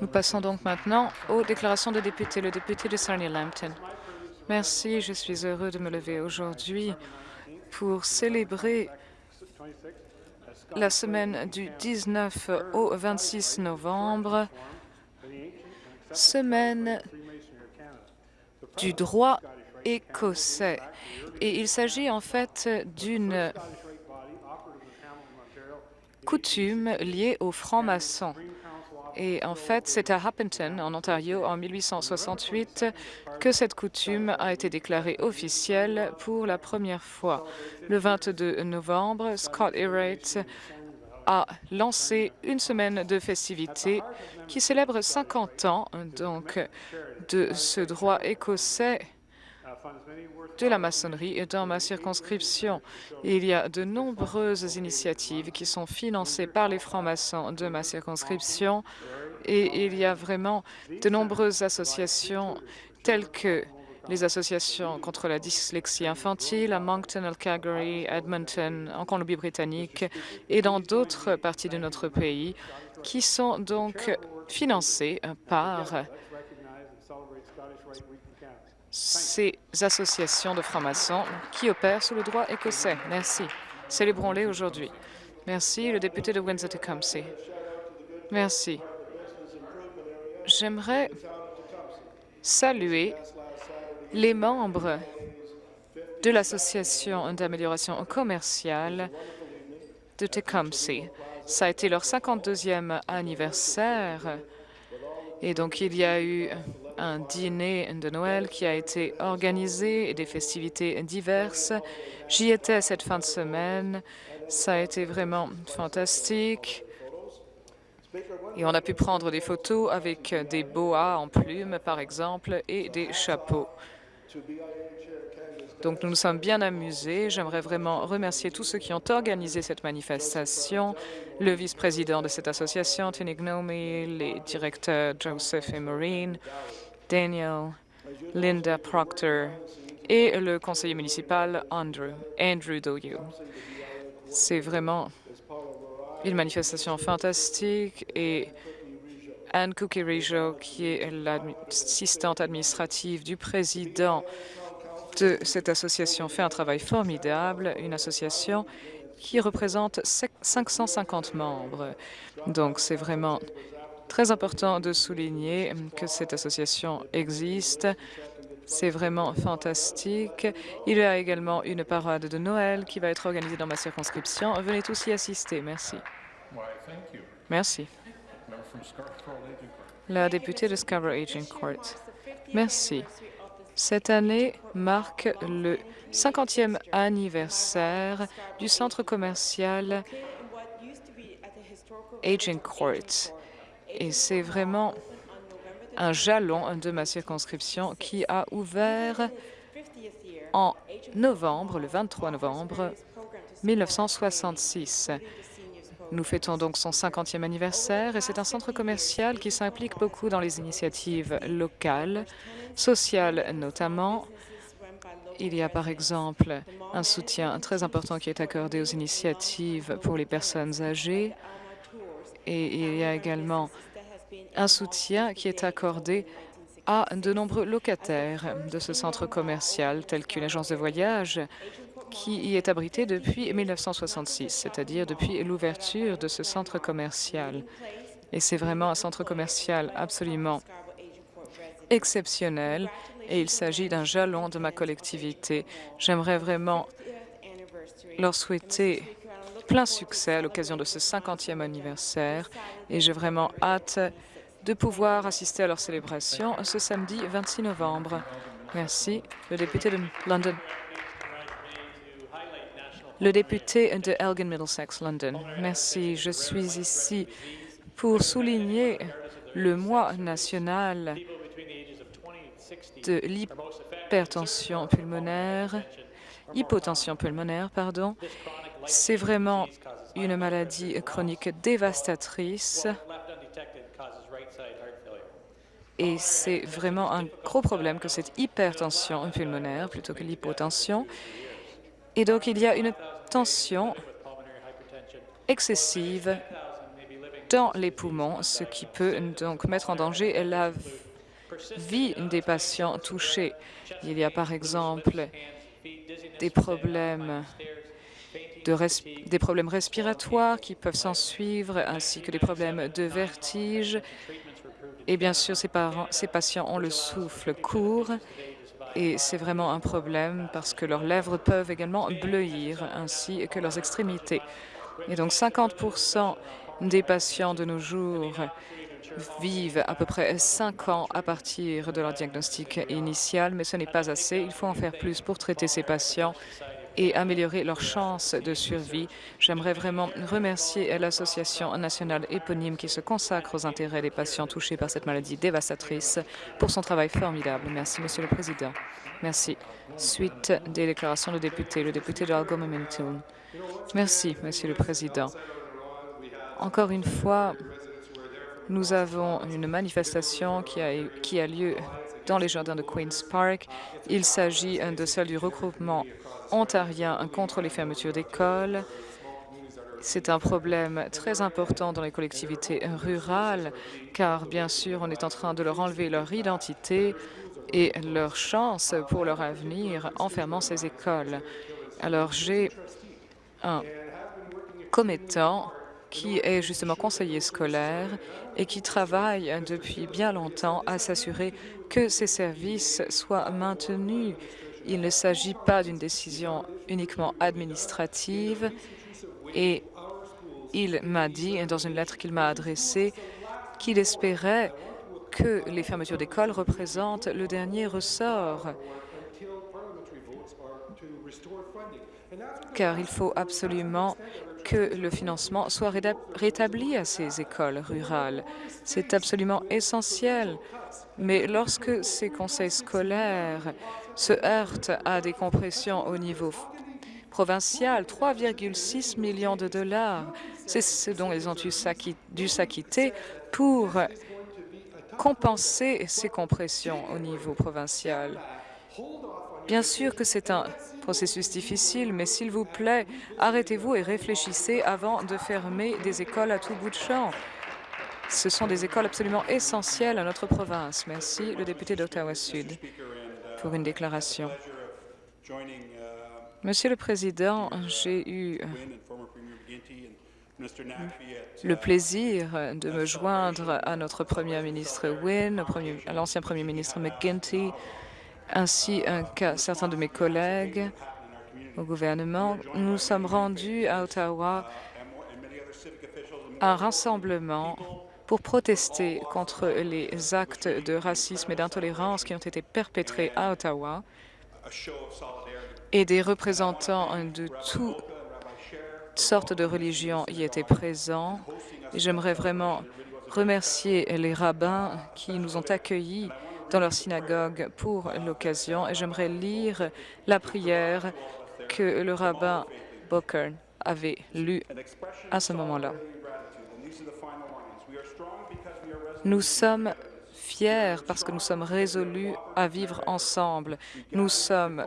Nous passons donc maintenant aux déclarations de députés. Le député de Sarnia-Lambton. Merci, je suis heureux de me lever aujourd'hui pour célébrer la semaine du 19 au 26 novembre, semaine du droit écossais. Et il s'agit en fait d'une coutume liée aux francs-maçons. Et en fait, c'est à Happenton, en Ontario, en 1868, que cette coutume a été déclarée officielle pour la première fois. Le 22 novembre, Scott Errate a lancé une semaine de festivités qui célèbre 50 ans donc de ce droit écossais de la maçonnerie dans ma circonscription. Il y a de nombreuses initiatives qui sont financées par les francs-maçons de ma circonscription et il y a vraiment de nombreuses associations telles que les associations contre la dyslexie infantile à Moncton, Calgary, Edmonton, en Colombie-Britannique et dans d'autres parties de notre pays qui sont donc financées par ces associations de francs-maçons qui opèrent sous le droit écossais. Merci. Célébrons-les aujourd'hui. Merci, le député de Windsor-Tecumseh. Merci. J'aimerais saluer les membres de l'Association d'amélioration commerciale de Tecumseh. Ça a été leur 52e anniversaire et donc il y a eu un dîner de Noël qui a été organisé et des festivités diverses. J'y étais cette fin de semaine. Ça a été vraiment fantastique. Et on a pu prendre des photos avec des boas en plumes, par exemple, et des chapeaux. Donc nous nous sommes bien amusés. J'aimerais vraiment remercier tous ceux qui ont organisé cette manifestation, le vice-président de cette association, Tini Gnomi, les directeurs Joseph et Maureen, Daniel, Linda Proctor et le conseiller municipal Andrew, Andrew Doyu. C'est vraiment une manifestation fantastique et Anne Kukirijo, qui est l'assistante administrative du président de cette association, fait un travail formidable, une association qui représente 550 membres. Donc, c'est vraiment très important de souligner que cette association existe. C'est vraiment fantastique. Il y a également une parade de Noël qui va être organisée dans ma circonscription. Venez tous y assister. Merci. Merci. La députée de Scarborough Aging Court. Merci. Cette année marque le 50e anniversaire du centre commercial Aging Court. Et c'est vraiment un jalon de ma circonscription qui a ouvert en novembre, le 23 novembre 1966. Nous fêtons donc son 50e anniversaire et c'est un centre commercial qui s'implique beaucoup dans les initiatives locales, sociales notamment. Il y a par exemple un soutien très important qui est accordé aux initiatives pour les personnes âgées et il y a également un soutien qui est accordé à de nombreux locataires de ce centre commercial, tels qu'une agence de voyage qui y est abritée depuis 1966, c'est-à-dire depuis l'ouverture de ce centre commercial. Et c'est vraiment un centre commercial absolument exceptionnel et il s'agit d'un jalon de ma collectivité. J'aimerais vraiment leur souhaiter plein succès à l'occasion de ce 50e anniversaire et j'ai vraiment hâte de pouvoir assister à leur célébration ce samedi 26 novembre. Merci. Le député de London. Le député de Elgin Middlesex, London. Merci. Je suis ici pour souligner le mois national de l'hypertension pulmonaire, hypotension pulmonaire, pardon. C'est vraiment une maladie chronique dévastatrice et c'est vraiment un gros problème que cette hypertension pulmonaire plutôt que l'hypotension. Et donc, il y a une tension excessive dans les poumons, ce qui peut donc mettre en danger la vie des patients touchés. Il y a par exemple des problèmes, des problèmes respiratoires qui peuvent s'en suivre, ainsi que des problèmes de vertige. Et bien sûr, ces, patients ont le souffle court et c'est vraiment un problème parce que leurs lèvres peuvent également bleuir, ainsi que leurs extrémités. Et donc 50% des patients de nos jours vivent à peu près 5 ans à partir de leur diagnostic initial, mais ce n'est pas assez. Il faut en faire plus pour traiter ces patients et améliorer leurs chances de survie. J'aimerais vraiment remercier l'Association nationale éponyme qui se consacre aux intérêts des patients touchés par cette maladie dévastatrice pour son travail formidable. Merci, Monsieur le Président. Merci. Suite des déclarations de députés, le député de Algoma Merci, Monsieur le Président. Encore une fois, nous avons une manifestation qui a lieu dans les jardins de Queen's Park. Il s'agit de celle du regroupement ontarien contre les fermetures d'écoles. C'est un problème très important dans les collectivités rurales, car bien sûr, on est en train de leur enlever leur identité et leur chance pour leur avenir en fermant ces écoles. Alors, j'ai un commettant qui est justement conseiller scolaire et qui travaille depuis bien longtemps à s'assurer que ces services soient maintenus. Il ne s'agit pas d'une décision uniquement administrative et il m'a dit, dans une lettre qu'il m'a adressée, qu'il espérait que les fermetures d'écoles représentent le dernier ressort, car il faut absolument que le financement soit rétabli à ces écoles rurales. C'est absolument essentiel. Mais lorsque ces conseils scolaires se heurtent à des compressions au niveau provincial, 3,6 millions de dollars, c'est ce dont ils ont dû s'acquitter pour compenser ces compressions au niveau provincial. Bien sûr que c'est un processus difficile, mais s'il vous plaît, arrêtez-vous et réfléchissez avant de fermer des écoles à tout bout de champ. Ce sont des écoles absolument essentielles à notre province. Merci, le député d'Ottawa-Sud, pour une déclaration. Monsieur le Président, j'ai eu le plaisir de me joindre à notre Premier ministre Wynne, à l'ancien Premier ministre McGuinty, ainsi qu'à certains de mes collègues au gouvernement. Nous sommes rendus à Ottawa à un rassemblement pour protester contre les actes de racisme et d'intolérance qui ont été perpétrés à Ottawa et des représentants de toutes sortes de religions y étaient présents. J'aimerais vraiment remercier les rabbins qui nous ont accueillis dans leur synagogue pour l'occasion et j'aimerais lire la prière que le rabbin Booker avait lue à ce moment-là. Nous sommes fiers parce que nous sommes résolus à vivre ensemble. Nous sommes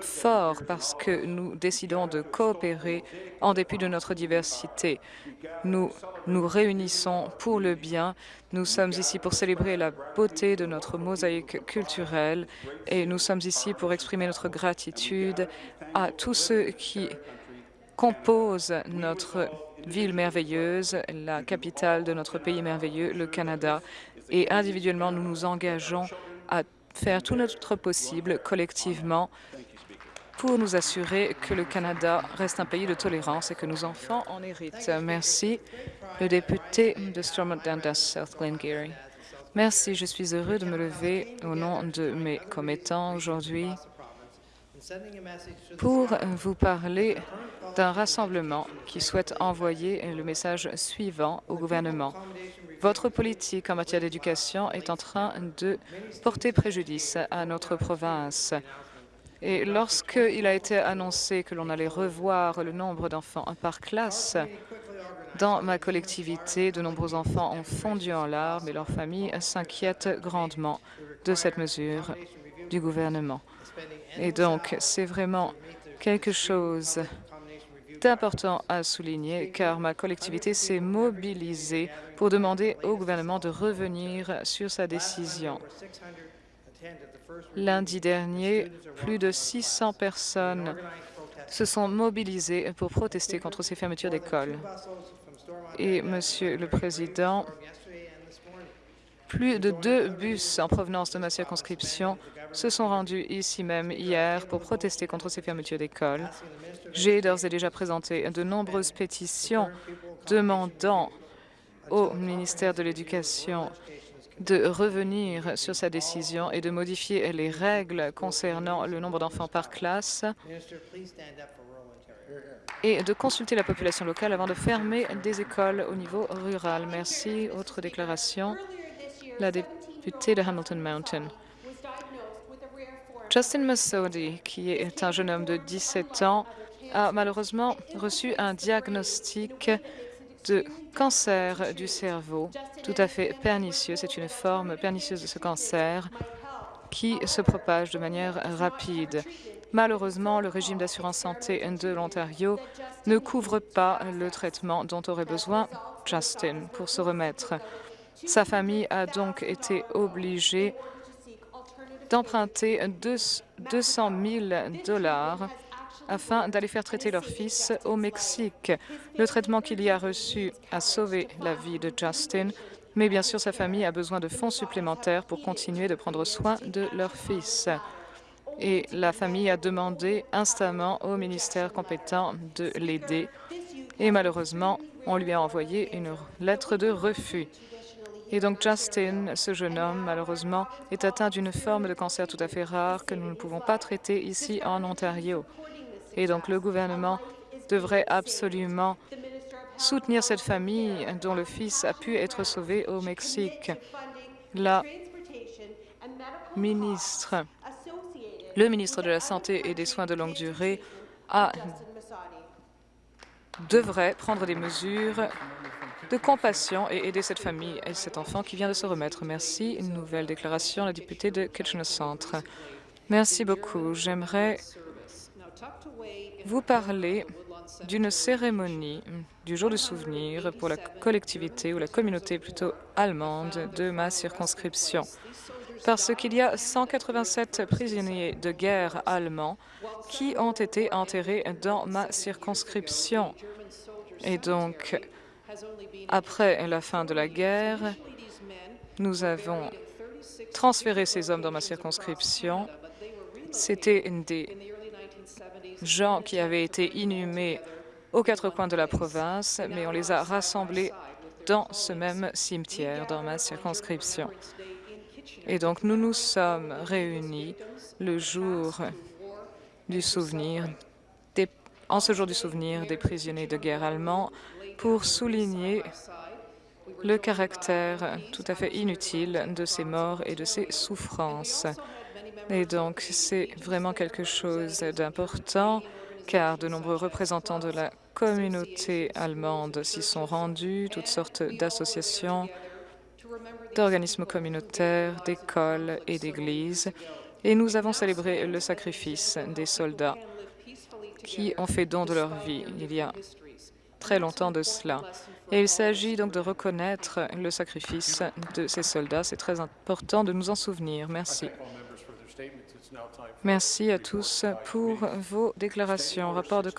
forts parce que nous décidons de coopérer en dépit de notre diversité. Nous nous réunissons pour le bien. Nous sommes ici pour célébrer la beauté de notre mosaïque culturelle et nous sommes ici pour exprimer notre gratitude à tous ceux qui composent notre ville merveilleuse, la capitale de notre pays merveilleux, le Canada. Et individuellement, nous nous engageons à faire tout notre possible collectivement pour nous assurer que le Canada reste un pays de tolérance et que nos enfants en héritent. Merci. Le député de Stormont Dundas, South Glengarry. Merci. Je suis heureux de me lever au nom de mes commettants aujourd'hui pour vous parler d'un rassemblement qui souhaite envoyer le message suivant au gouvernement. Votre politique en matière d'éducation est en train de porter préjudice à notre province. Et lorsqu'il a été annoncé que l'on allait revoir le nombre d'enfants par classe, dans ma collectivité, de nombreux enfants ont fondu en larmes et leurs familles s'inquiètent grandement de cette mesure du gouvernement. Et donc, c'est vraiment quelque chose C'est important à souligner car ma collectivité s'est mobilisée pour demander au gouvernement de revenir sur sa décision. Lundi dernier, plus de 600 personnes se sont mobilisées pour protester contre ces fermetures d'écoles. Et, Monsieur le Président, plus de deux bus en provenance de ma circonscription se sont rendus ici même hier pour protester contre ces fermetures d'écoles. J'ai d'ores et déjà présenté de nombreuses pétitions demandant au ministère de l'Éducation de revenir sur sa décision et de modifier les règles concernant le nombre d'enfants par classe et de consulter la population locale avant de fermer des écoles au niveau rural. Merci. Autre déclaration, la députée de Hamilton Mountain. Justin Masodi, qui est un jeune homme de 17 ans, a malheureusement reçu un diagnostic de cancer du cerveau tout à fait pernicieux. C'est une forme pernicieuse de ce cancer qui se propage de manière rapide. Malheureusement, le régime d'assurance santé de l'Ontario ne couvre pas le traitement dont aurait besoin Justin pour se remettre. Sa famille a donc été obligée d'emprunter 200 000 dollars afin d'aller faire traiter leur fils au Mexique. Le traitement qu'il y a reçu a sauvé la vie de Justin, mais bien sûr, sa famille a besoin de fonds supplémentaires pour continuer de prendre soin de leur fils. Et la famille a demandé instamment au ministère compétent de l'aider. Et malheureusement, on lui a envoyé une lettre de refus. Et donc Justin, ce jeune homme, malheureusement, est atteint d'une forme de cancer tout à fait rare que nous ne pouvons pas traiter ici en Ontario. Et donc le gouvernement devrait absolument soutenir cette famille dont le fils a pu être sauvé au Mexique. La ministre, le ministre de la Santé et des Soins de longue durée devrait prendre des mesures de compassion et aider cette famille et cet enfant qui vient de se remettre. Merci. Une nouvelle déclaration, la députée de Kitchener Centre. Merci beaucoup. J'aimerais vous parler d'une cérémonie du jour du souvenir pour la collectivité ou la communauté plutôt allemande de ma circonscription. Parce qu'il y a 187 prisonniers de guerre allemands qui ont été enterrés dans ma circonscription. Et donc, après la fin de la guerre, nous avons transféré ces hommes dans ma circonscription. C'était des gens qui avaient été inhumés aux quatre coins de la province, mais on les a rassemblés dans ce même cimetière, dans ma circonscription. Et donc, nous nous sommes réunis le jour du souvenir, en ce jour du souvenir des prisonniers de guerre allemands, pour souligner le caractère tout à fait inutile de ces morts et de ces souffrances. Et donc, c'est vraiment quelque chose d'important, car de nombreux représentants de la communauté allemande s'y sont rendus, toutes sortes d'associations, d'organismes communautaires, d'écoles et d'églises, et nous avons célébré le sacrifice des soldats qui ont fait don de leur vie il y a très longtemps de cela. Et il s'agit donc de reconnaître le sacrifice de ces soldats. C'est très important de nous en souvenir. Merci. Merci à tous pour vos déclarations. Rapport de